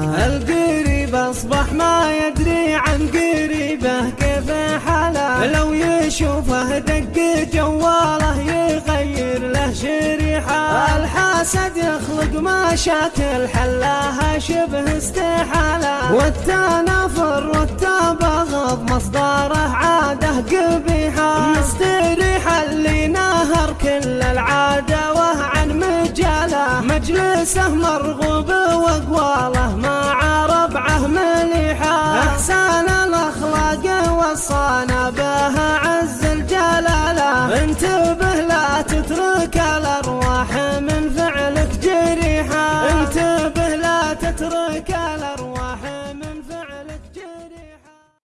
القريب أصبح ما يدري عن قريبه كيف حاله. لو يشوفه دق جواله يغير له شريحه. الحاسد يخلق مشاكل حلاها شبه استحاله. والتنافر والتبغض مصدره عاده قبيحه. مستريح اللي نهر كل العداوه عن مجاله. مجلسه مرغوب واقواله وصانا بها عز الجلالة. انتبه لا تترك الأرواح من فعلك جريحة. انتبه لا تترك الأرواح